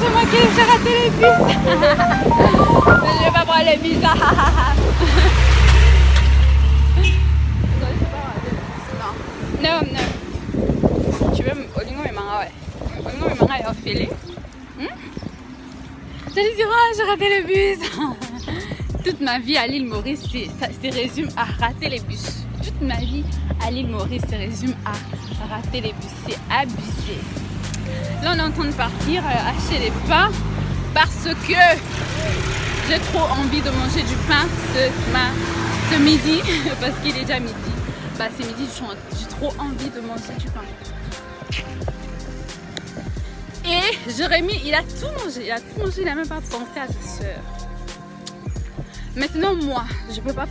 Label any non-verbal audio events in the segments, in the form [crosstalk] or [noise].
C'est moi qui j'ai raté les bus. [laughs] je vais pas prendre les bus. [laughs] non, non. Tu veux Olingo et Manga, ouais. Olingo et Manga est offilé. Hmm? J'allais dire, oh, j'ai raté le bus. [laughs] Toute ma vie à l'île Maurice, c'est résume à rater les bus. Toute ma vie à l'île Maurice, se résume à rater les bus. C'est abusé. Là, on est en train de partir euh, acheter des pains parce que j'ai trop envie de manger du pain ce, midi [laughs] parce qu'il est déjà midi. Bah, c'est midi, j'ai trop envie de manger du pain. Et Jérémy, il a tout mangé, il a tout mangé, il n'a même pas pensé à sa soeur. Maintenant, moi, je peux pas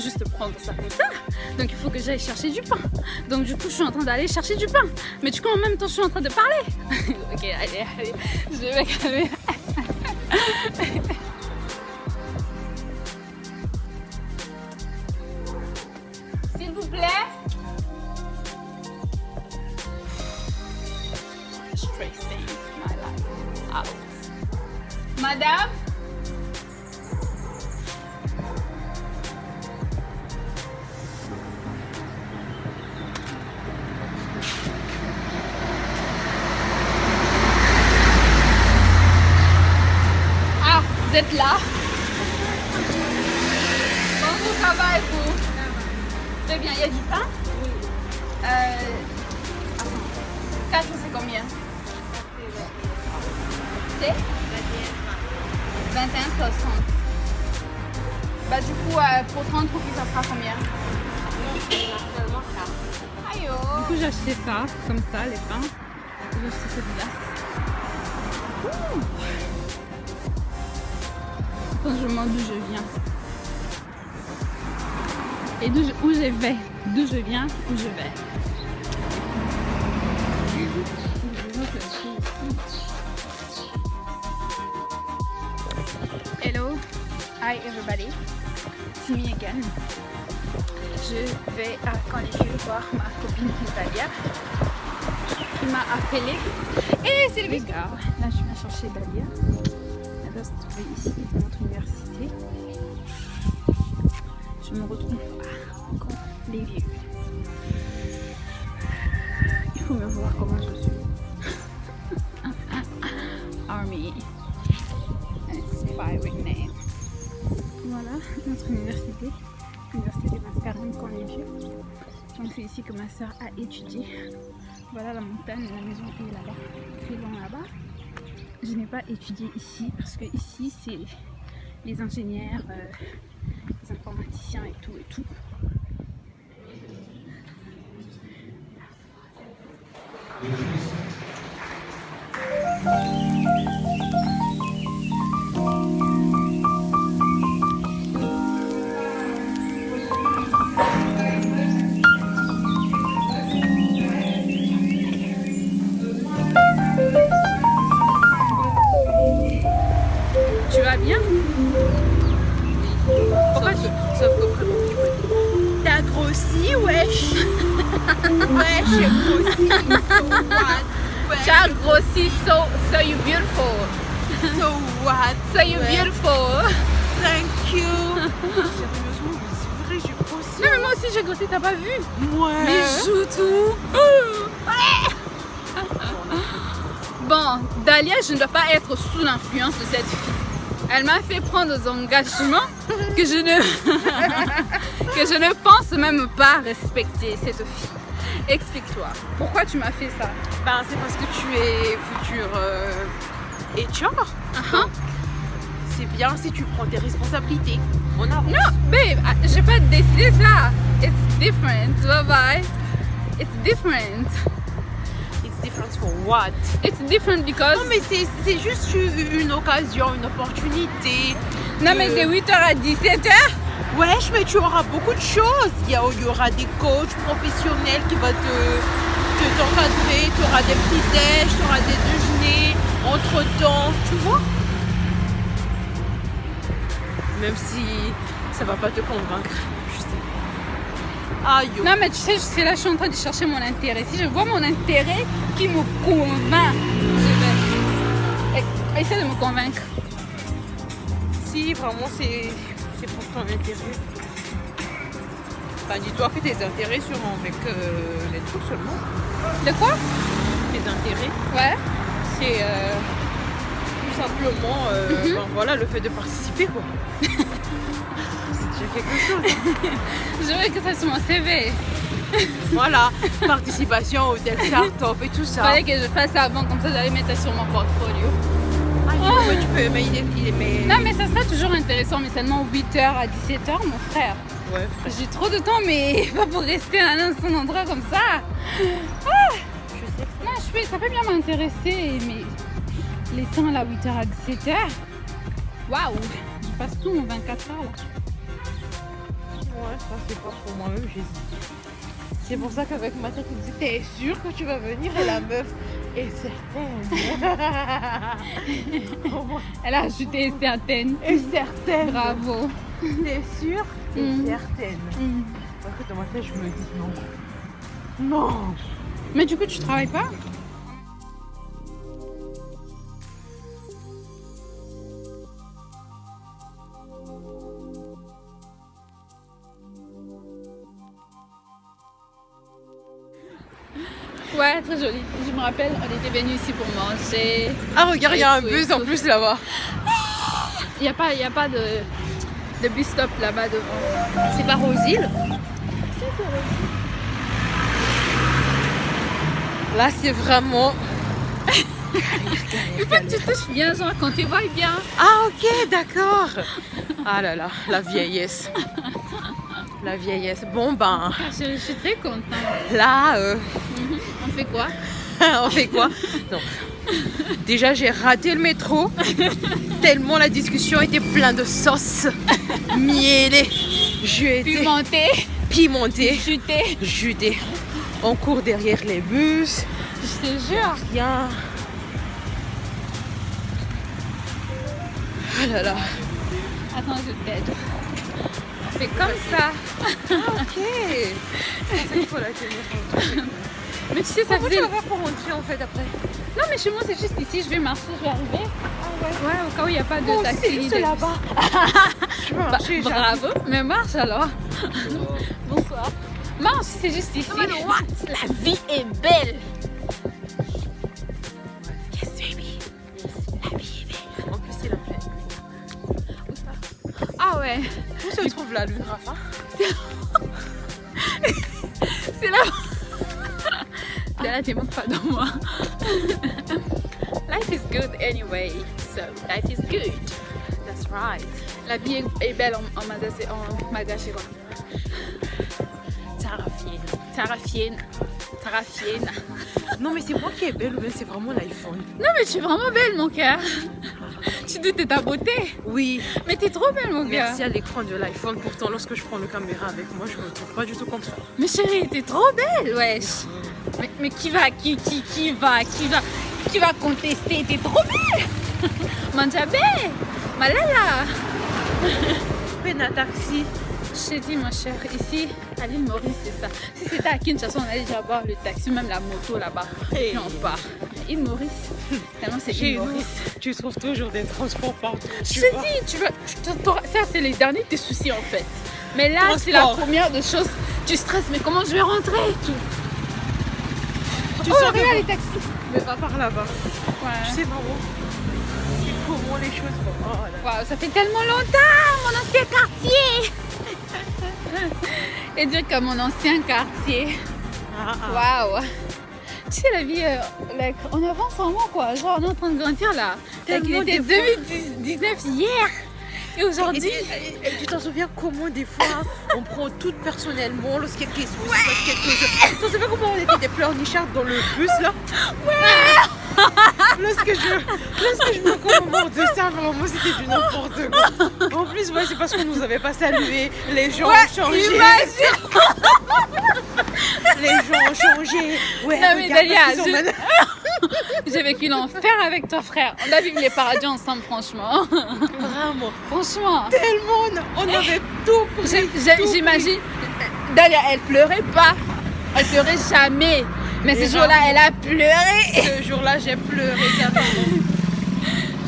juste prendre ça comme ça. Donc il faut que j'aille chercher du pain. Donc du coup je suis en train d'aller chercher du pain. Mais du coup en même temps je suis en train de parler. [laughs] ok allez allez je vais me calmer. [laughs] êtes là Bonjour, ça va et vous Très bien, il y a du pain? Oui. Euh... 4 c'est combien? C'est 21 60. Bah du coup, euh, pour 30 roupies, ça sera combien? Aïe Du coup, j'ai acheté ça, comme ça, les pains. Où je vais. Hello, hi everybody, it's me again. Je vais à Cannes voir ma copine Natalia qui m'a appelé. Et c'est le gars. Là, je viens chercher Dalia doit se trouver ici, dans notre université. Je me retrouve à encore les vieux. Me comment je suis. [laughs] Army. Inspiring name. Voilà notre université. L'université de Mascarène quand les vieux. Donc c'est ici que ma soeur a étudié. Voilà la montagne, la maison est là-bas, très loin là-bas je n'ai pas étudié ici parce que ici c'est les ingénieurs, euh, les informaticiens et tout et tout. [laughs] Child grossi, so so you beautiful. So what? [laughs] So you beautiful. Thank you. Sérieusement, c'est vrai, j'ai grossi. Non mais moi aussi j'ai grossi, t'as pas vu? Ouais. Mais joue tout. [laughs] Bon, Dalia, je ne dois pas être sous l'influence de cette fille. Elle m'a fait prendre des engagements que je ne que je ne pense même pas respecter cette fille. Explique-toi, pourquoi tu m'as fait ça? Ben, c'est parce que tu es futur euh, HR. Ah, C'est bien si tu prends tes responsabilités. On avance. Non, babe, j'ai pas décidé ça. It's different. Bye bye. It's different. It's different for what? It's different because. Non, mais c'est juste une occasion, une opportunité. Non, mais de 8h à 17h. Wesh, mais tu auras beaucoup de choses. Il y, a- il y aura des coachs professionnels qui vont te te- t'encadrer. Tu auras des petits déj, tu auras des déjeuners entre temps, tu vois. Même si ça va pas te convaincre. Je sais. Aïe. Non, mais tu sais, suis là, je suis en train de chercher mon intérêt. Si je vois mon intérêt qui me convainc, je vais. Essaie de me convaincre. Si vraiment c'est c'est ton intérêt. Enfin, dis-toi que tes intérêts seront avec euh, les trucs seulement. De quoi? Tes intérêts, Ouais. c'est euh, tout simplement euh, Mhm. ben voilà, le fait de participer quoi. [laughs] c'est déjà quelque chose. [laughs] Je veux que ça soit mon CV. [laughs] voilà, participation au tel start-up et tout Il ça. fallait que je fasse ça avant, comme ça j'allais mettre ça sur mon portfolio. Ah, dis-moi, ouais, tu peux, mais il est, il est- mais... Non, mais ça sera toujours intéressant, mais seulement 8h à 17h, mon frère. Ouais, J'ai trop de temps, mais [laughs] pas pour rester à un seul endroit comme ça. je sais. Non, je peux, ça peut bien m'intéresser, mais les temps là, 8h à 17h, waouh, je passe tout mon 24 heures là. Ouais, ça c'est pas pour moi-même, j'hésite. C'est pour ça qu'avec ma tête, il dit T'es sûr que tu vas venir? Et la meuf est certaine. [laughs] Elle a ajouté certaines. est certaine. Bravo. T'es sûre? Et Mm. certaine. Mm. Parce que dans ma tête, je me dis non. Non Mais du coup, tu travailles pas? Très joli. Je me rappelle, on était venus ici pour manger. Ah, regarde, il y a un bus en plus là-bas. Il n'y a pas, y a pas de, de bus stop là-bas devant. C'est pas Rosile Là, c'est vraiment. [laughs] Il faut que tu touches bien, genre quand tu vois bien. Ah, ok, d'accord. Ah là là, la vieillesse. La vieillesse. Bon, ben, Ah, Je, je suis très contente. là, euh, On fait quoi [laughs] on fait quoi Non. Déjà, j'ai raté le métro. [laughs] Tellement la discussion était pleine de sauce mielée. J'ai été Pimenté, pimentée, chuté. jutée. On court derrière les bus. Je te jure. Rien. Ah là là. Attends, je t'aide. On fait comme ça. Ok. [laughs] Il faut la tenir. Mais tu sais, ça Comment tu faisait. vas faire pour rentrer en fait après Non, mais chez moi, c'est juste ici. Je vais marcher, je vais arriver. Ouais, au cas où il n'y a pas de Oh, taxi. c'est juste là-bas. [laughs] Je peux Bah, marcher, bravo, mais marche alors. Bonsoir. Marche, c'est juste ici. La vie est belle. Yes, baby. La vie est belle. En plus, c'est la fête. Ah ouais, Où se trouve la lune, Rafa [laughs] c'est là. Là, t'es même pas dans moi. [laughs] Life is good anyway, so life is good. That's right. La vie est, est belle en, en Madagascar. En Madagascar. Tarafienne. Tarafienne. Tarafienne. Non, mais c'est moi qui est belle ou bien c'est vraiment l'iPhone? Non, mais tu es vraiment belle, mon cœur. Tu doutes de ta beauté. Oui. Mais t'es trop belle, mon cœur. Merci à l'écran de l'iPhone. Pourtant, lorsque je prends le caméra avec moi, je me trouve pas du tout comme ça. Mais chérie, t'es trop belle, wesh. Mais, mais qui va, qui, qui, qui va, qui va, qui va contester? T'es trop belle. [laughs] Manjabé, malala. [laughs] Peine un taxi. Je t'ai dit, ma chère, ici, à l'île Maurice, c'est ça. Si c'était à Kinshasa, on allait déjà voir le taxi, même la moto là-bas. Et on part. Île Maurice, tellement c'est île Maurice. tu trouves toujours des transports partout. Je te dis, tu te- t'auras- ça c'est les derniers de tes soucis en fait. Mais là, c'est la première des choses. Tu stresses, mais comment je vais rentrer? Et tout. Tu oh, sens regarde les taxis. Mais va par là-bas. Ouais. Tu sais vraiment, c'est comment les choses. Oh là ça fait tellement longtemps, mon ancien quartier. Et dire comme mon ancien quartier. Ah, ah. Waouh. Tu sais, la vie, euh, like, on avance vraiment quoi. Genre, on est en train de grandir là. Like, il Tellement était des fois. 2019 hier. Et aujourd'hui. tu t'en souviens comment des fois on prend tout personnellement lorsqu'il y a quelque chose, quelque chose. Tu t'en souviens comment on était des pleurnichards dans le bus là Lorsque je, lorsque je me commémore de ça, vraiment c'était du n'importe quoi. En plus, ouais, c'est parce qu'on nous avait pas salué. Les gens Ouais, ont changé. imagine. Les gens ont changé. Ouais, Non, mais Dalia, je- [laughs] J'ai vécu l'enfer avec ton frère. On a vécu les paradis ensemble, franchement. Vraiment, franchement. tellement, on avait tout pris. J'imagine. Dalia, elle pleurait pas. Elle pleurait jamais. Mais Et ce jour-là, elle a pleuré. Ce jour-là, j'ai pleuré carrément.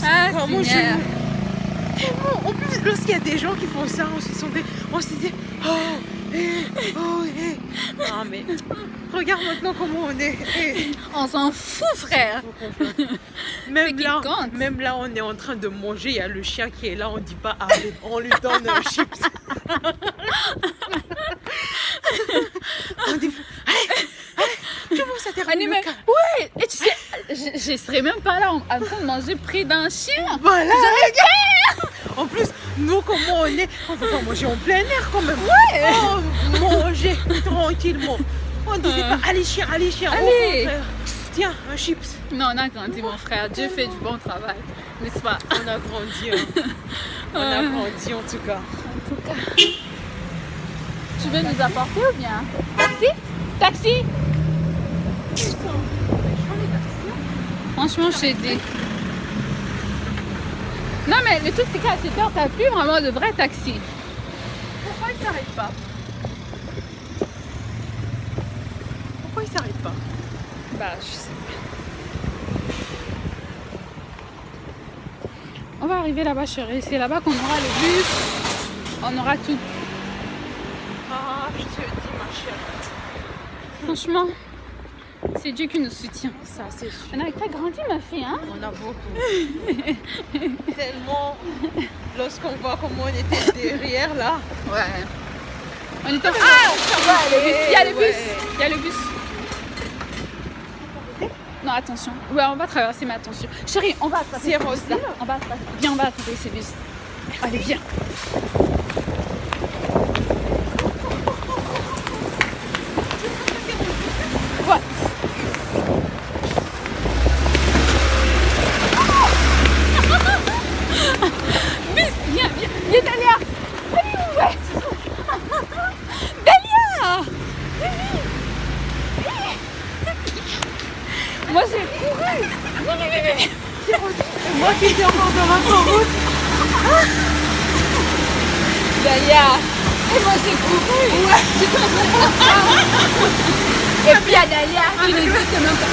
Ah, Vraiment, Seigneur. je-. En plus, lorsqu'il y a des gens qui font ça, on se, des... on se dit Oh, oh. Non, mais regarde maintenant comment on est. On s'en fout, frère. Même là, même là, on est en train de manger. Il y a le chien qui est là. On dit pas allez, on lui donne un chips. [laughs] on dit allez, allez, comment ça termine cas Ouais, et tu sais, je, je serais même pas là en, train de manger près d'un chien. Voilà. Nous, comment on est On va pas manger en plein air quand même. Ouais. Oh, manger tranquillement. On disait Euh. pas allez chien, allez chien. Allez. Tiens, un chips. Non, on a grandi, mon frère. Dieu fait du bon travail, n'est-ce pas? On a grandi. hein. [laughs] On a Euh. grandi en tout cas. En tout cas. Tu veux nous apporter ou bien? Taxi? Taxi? Franchement, je t'ai dit. Non, mais le truc, c'est qu'à cette heure, t'as plus vraiment de vrai taxi. Pourquoi il s'arrête pas? Pourquoi il s'arrête pas? Bah, je sais pas. On va arriver là-bas, chérie. C'est là-bas qu'on aura le bus. On aura tout. Ah, je te dis ma chérie. Franchement, c'est Dieu qui nous soutient. Ça, c'est sûr. On a pas grandi, ma fille, hein? On a beaucoup. [laughs] Tellement. Lorsqu'on voit comment on était derrière là. Ouais. On était... Ah Il y a le bus, il y a le bus. Non, attention. Ouais, on va traverser, mais attention. Chérie, on va attraper C'est ce bus là. On va attraper. Viens, on va attraper ces bus. Allez, viens. Ouais. Bus, viens, viens, viens, Dalia. Allez, ouais. Dalia. Moi, j'ai couru. Viens, viens, viens, viens. Moi qui étais l'autoroute. Dalia. Et moi, j'ai couru. Ouais. Et puis, a Dalia qui n'existe même pas.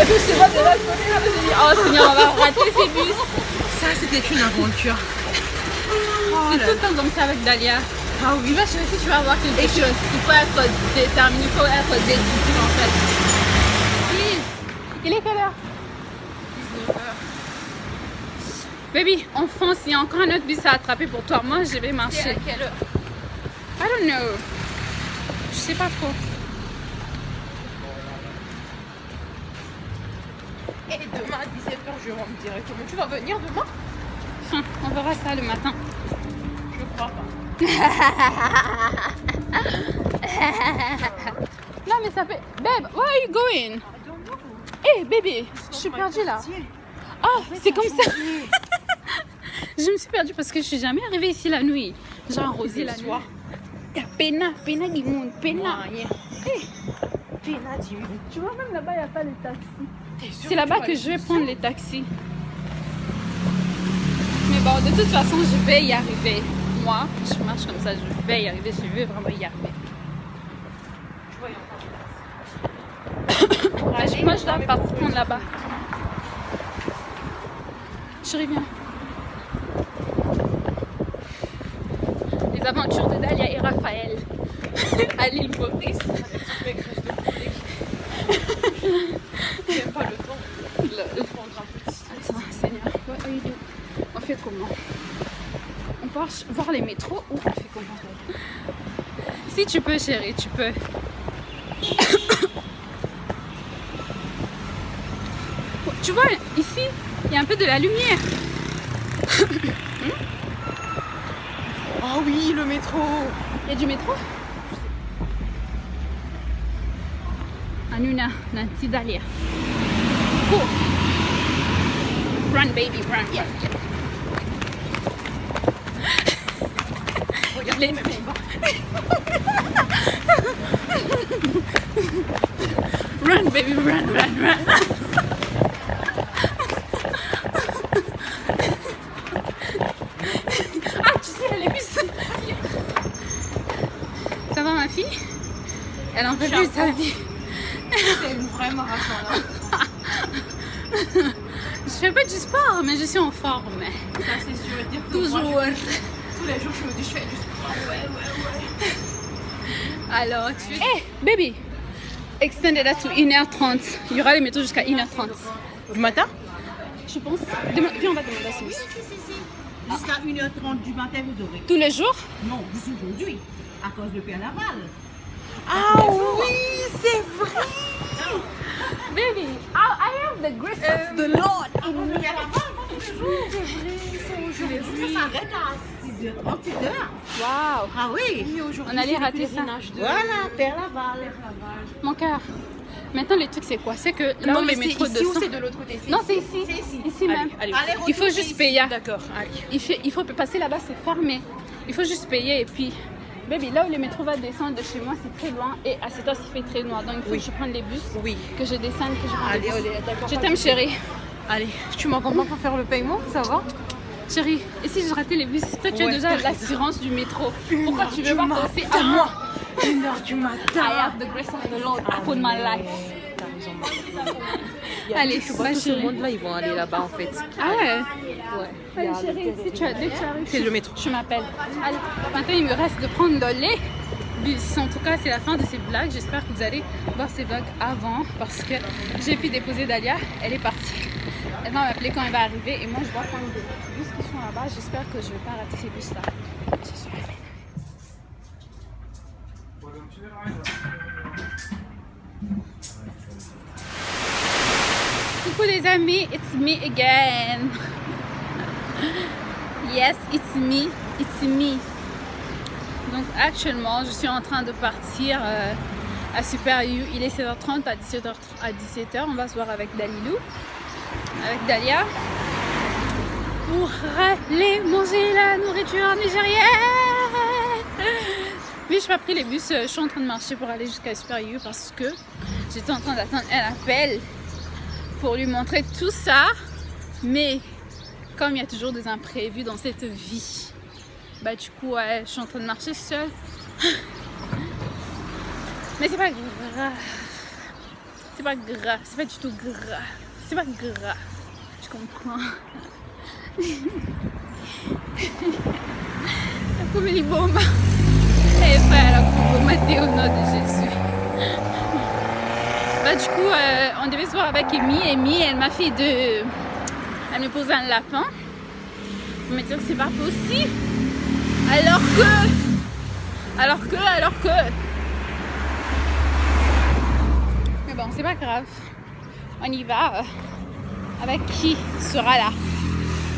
Et puis, je te vois de l'autre côté, je me dis, oh Seigneur, on va rater ces bus. Ça, c'était une aventure. C'est tout le temps comme ça avec Dalia. Ah oui. Tu vas chercher, si tu vas voir quelque chose. Il faut être déterminé, il faut être décisif en fait. Il est quelle heure? 19h. Baby, on fonce. Il y a encore un autre bus à attraper pour toi. Moi, je vais marcher. quelle heure? I don't know. Je sais pas trop. Et demain à 17h, je rentre directement. Tu vas venir demain? Enfin, on verra ça le matin. Je crois pas. [laughs] Non, mais ça fait. Babe, where are you going? Hey, baby, je suis perdue là. Oh, c'est comme ça. [laughs] je me suis perdue parce que je suis jamais arrivée ici la nuit. J'ai arrosé la nuit. soir. Pena, pena du monde, pena. Rien. Pena, dis-moi. Tu vois, même là-bas, il n'y a pas de taxi. C'est là-bas que je vais prendre les taxis. Mais bon, de toute façon, je vais y arriver. Moi, je marche comme ça, je vais y arriver. Je vais vraiment y arriver. moi je dois partir prendre là-bas. Je reviens. Les aventures de Dalia et Raphaël à l'île Maurice. J'aime pas le temps. Le, prendre un petit. Attends, Seigneur. On fait comment? On part voir les métros ou on fait comment? Si tu peux, chérie, tu peux. [coughs] tu vois, ici, il y a un peu de la lumière. [coughs] Oh oui, le métro. Il y a du métro? Anuna, nanti Dalia. Go. Run, baby, run. Yeah. Regarde Les-. [laughs] Run, baby, run, run, run. Dire que moi, Toujours. je- tous les jours je me dis je fais du sport. Ouais, ouais, ouais. Alors, tu es. Hey, baby Extended that to 1h30. Il y aura les métros jusqu'à 1h30. Du matin Je pense. Demain, puis on va demander à Smith. Jusqu'à 1h30 du matin, vous aurez. Tous les jours Non, juste aujourd'hui, à cause de Laval. Ah oui, c'est vrai. [laughs] Baby, I, I have the grace of the Lord in me. Aujourd'hui. Ça s'arrête à 6h30, 7h. Wow Ah oui. On allait rater ça. de- Voilà, Pierre Laval. Mon cœur. Maintenant, le truc, c'est quoi? C'est que là Non, où mais les métros ici ou descendent- c'est de l'autre côté? Non, c'est ici. C'est ici. Ici même. Allez, Allez, Il faut juste payer. D'accord, allez. Il faut, il faut passer là-bas, c'est fermé. Il faut juste payer et puis. Baby, là où le métro va descendre de chez moi, c'est très loin et à cette heure, il fait très noir. Donc il faut Oui. que je prenne les bus, Oui. que je descende, que je prenne Allez, les bus. allez, d'accord. Je t'aime, chérie. Allez, tu m'accompagnes pour faire le paiement, ça va Chérie, et si je ratais les bus Toi, tu as déjà l'assurance du métro. Pourquoi tu veux pas penser à moi Une heure du I matin. have the grace of the Lord upon my life. Allez, je tout ce monde-là, ils vont aller là-bas en fait. Ah ouais Ouais. Allez, chérie, le si tu as, dès que tu arrives, C'est le métro. tu m'appelles. Allez, maintenant, il me reste de prendre les bus. En tout cas, c'est la fin de ces blagues. J'espère que vous allez voir ces blagues avant parce que j'ai pu déposer Dalia. Elle est partie. Elle va m'appeler quand elle va arriver et moi, je dois prendre des bus qui sont là-bas. J'espère que je vais pas rater ces bus-là. Coucou les amis, it's me again. [laughs] Yes, it's me, it's me. Donc actuellement, je suis en train de partir euh, à Super U. Il est 16h30 à 17h à 17h. On va se voir avec Dalilou, avec Dalia, pour aller manger la nourriture nigérienne. Mais je n'ai pas pris les bus. euh, Je suis en train de marcher pour aller jusqu'à Super U parce que j'étais en train d'attendre un appel pour lui montrer tout ça. Mais comme il y a toujours des imprévus dans cette vie, bah du coup ouais, je suis en train de marcher seule. Mais c'est pas grave. C'est pas grave, c'est pas du tout grave. C'est pas grave. Je comprends. [laughs] Come li bomba. Et frère, la bomba au nom de Jésus. Bah, du coup, euh, on devait se voir avec Amy. Amy, elle m'a fait de. Elle me pose un lapin. Pour me dire que c'est pas possible. Alors que. Alors que, alors que. Mais bon, c'est pas grave. On y va. euh, Avec qui sera là?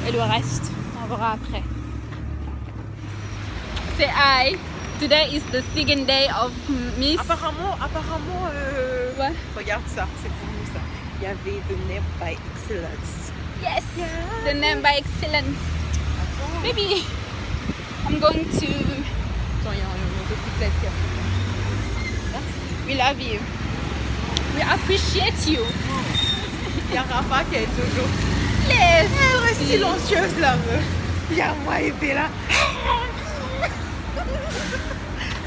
Et le reste, on verra après. C'est I. Today is the second day of Miss. Apparemment, apparemment, euh, Ouais. regarde ça, c'est pour nous ça. Il y avait The Name by Excellence. Yes! The name by excellence. Attends, Baby, I'm going to. attends, il y a. We love you. We appreciate you. Il y a Rafa qui est toujours. Reste silencieuse la meuf. Il y a moi et Bella.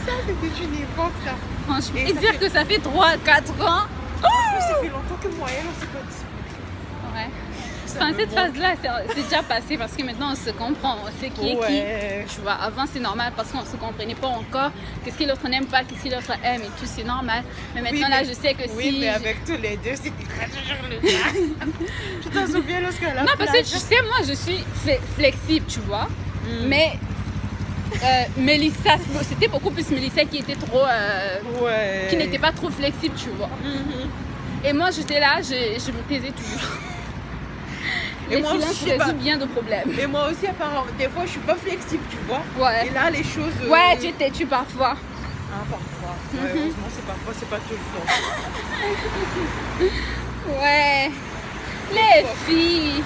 ça c'était une époque ça. Franchement, Et et dire fait- que ça fait 3-4 ans. Plus, ça fait longtemps que moi et elle on s'est pas dit. Ouais. ça Enfin, cette phase-là, c'est déjà passé parce que maintenant on se comprend, on sait qui est Ouais. qui. Tu vois, avant c'est normal parce qu'on se comprenait pas encore. Qu'est-ce que l'autre n'aime pas, qu'est-ce que l'autre aime et tout, c'est normal. Mais maintenant Oui, là, mais- je sais que Oui, si. mais avec tous les deux, c'était toujours le [laughs] cas. tu t'en souviens lorsqu'à la Non, parce que tu sais, moi je suis fle- flexible, tu vois. Mm. Mais euh, Mélissa, c'était beaucoup plus Mélissa qui était trop. euh, Ouais. qui n'était pas trop flexible, tu vois. Mhm. Et moi j'étais là, je, je me taisais toujours. Et Les moi aussi, je pas. résolvent bien de problèmes. Et moi aussi, apparemment, des fois, je suis pas flexible, tu vois. Ouais. Et là, les choses. euh, Ouais, tu étais tu parfois. Ah, parfois. [laughs] Ouais, heureusement, c'est parfois, c'est pas tout le temps. [laughs] Ouais. Les filles,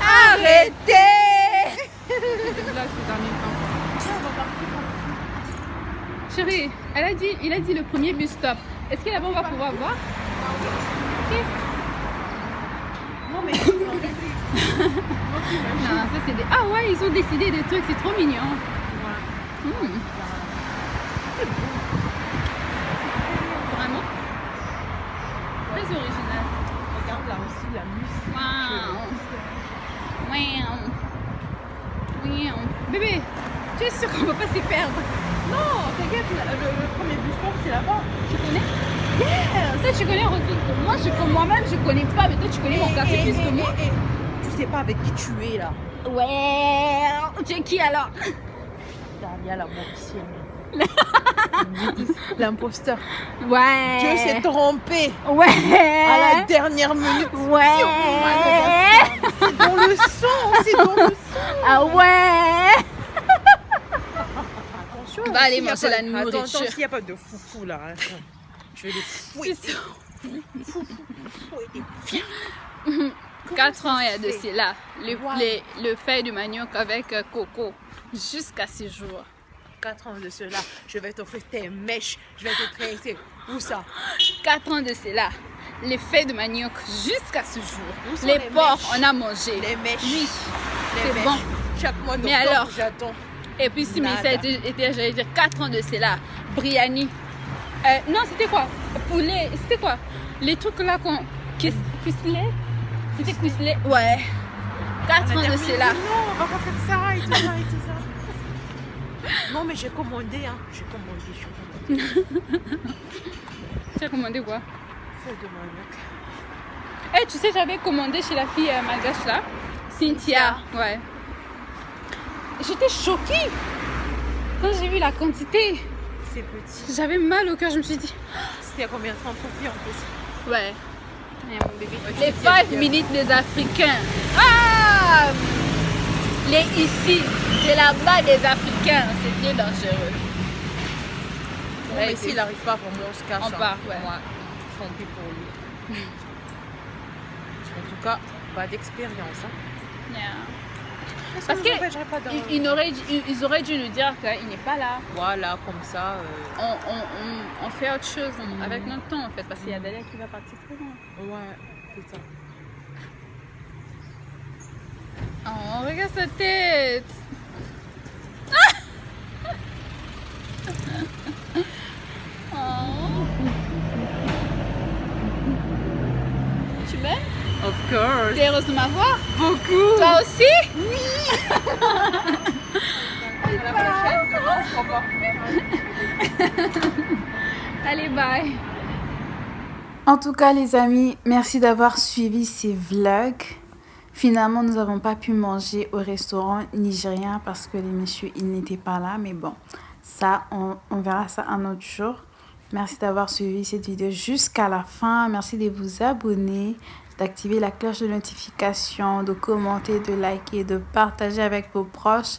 arrêtez [laughs] Là, ces derniers temps. Chérie, elle a dit, il a dit le premier bus stop. Est-ce que là-bas on va pouvoir voir? Non, mais. [laughs] Non, ça c'est des... Ah ouais, ils ont décidé des trucs, c'est trop mignon. Hmm. Vraiment? Très original. Regarde là aussi la musique. Waouh. Waouh. Waouh. Bébé, tu es sûr qu'on va pas s'y perdre? Non, t'inquiète, le, premier bus c'est là-bas. Tu connais? Toi tu connais Rosine? Moi je moi-même je connais pas, mais toi tu connais mon quartier plus que moi. et- et- Tu sais pas avec qui tu es là. Ouais. Tu es qui alors la mortienne. [laughs] L'imposteur. Ouais. Dieu s'est trompé Ouais. à la dernière minute. Ouais. C'est dans le son, c'est dans le son. Ah ouais. Attention. Va aller manger pas- la nourriture. attends, s'il n'y a pas de foufou là. attends. Je vais les. Fouiller. 4 ans de cela. Le, Wow. les- le fait du manioc avec euh, coco. Jusqu'à ce jour. 4 ans de cela, je vais t'offrir tes mèches. Je vais te tresser. Où ça 4 ans de cela. Les faits de manioc jusqu'à ce jour. Les les porcs, on a mangé. Les mèches. Oui. les c'est mèches. bon. Chaque mois Mais alors j'attends. Et puis si. Mélissa était, j'allais dire, 4 ans de cela. Briani. Euh, non, c'était quoi? Poulet. C'était quoi? Les trucs là qu'on. Cuisselet C'était cuisselet Ouais. 4 On a ans de cela. Non, on va pas faire ça et tout ça et tout ça. Non, mais j'ai commandé, hein. J'ai commandé, j'ai commandé. Tu as commandé quoi? Feuille de manioc. Eh, tu sais, j'avais commandé chez la fille euh, malgache là. Cynthia. Ouais. J'étais choquée quand j'ai vu la quantité. C'est petit. J'avais mal au cœur, je me suis dit. C'était à combien 30 roupies en plus? Ouais. Les c'est bien, 5 bien. minutes des Africains. Ah Les ici, c'est là-bas des Africains. C'est bien dangereux. Bon, Ouais, s'il n'arrive pas, vraiment, on se casse. On hein. part, ouais. Tant pis pour lui. [laughs] En tout cas, pas d'expérience. Hein. Yeah. Ça Parce d'en- Ils, auraient dû nous dire qu'il n'est pas là. Voilà, comme ça. euh, On, on, on, on fait autre chose avec notre temps en fait. Parce qu'il y a Dalia qui va partir très loin. Ouais, c'est ça. Oh, regarde sa tête. [laughs] Oh. Tu m'aimes Of course. T'es heureuse de m'avoir Beaucoup. Toi aussi? À la prochaine, revoit. Allez, bye. En tout cas, les amis, merci d'avoir suivi ces vlogs. Finalement, nous n'avons pas pu manger au restaurant nigérien parce que les messieurs, ils n'étaient pas là. Mais bon, ça, on, on verra ça un autre jour. Merci d'avoir suivi cette vidéo jusqu'à la fin. Merci de vous abonner, d'activer la cloche de notification, de commenter, de liker, de partager avec vos proches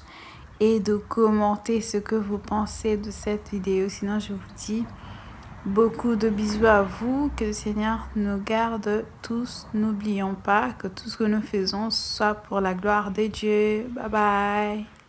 et de commenter ce que vous pensez de cette vidéo. Sinon, je vous dis Beaucoup de bisous à vous. Que le Seigneur nous garde tous. N'oublions pas que tout ce que nous faisons soit pour la gloire de Dieu. Bye bye.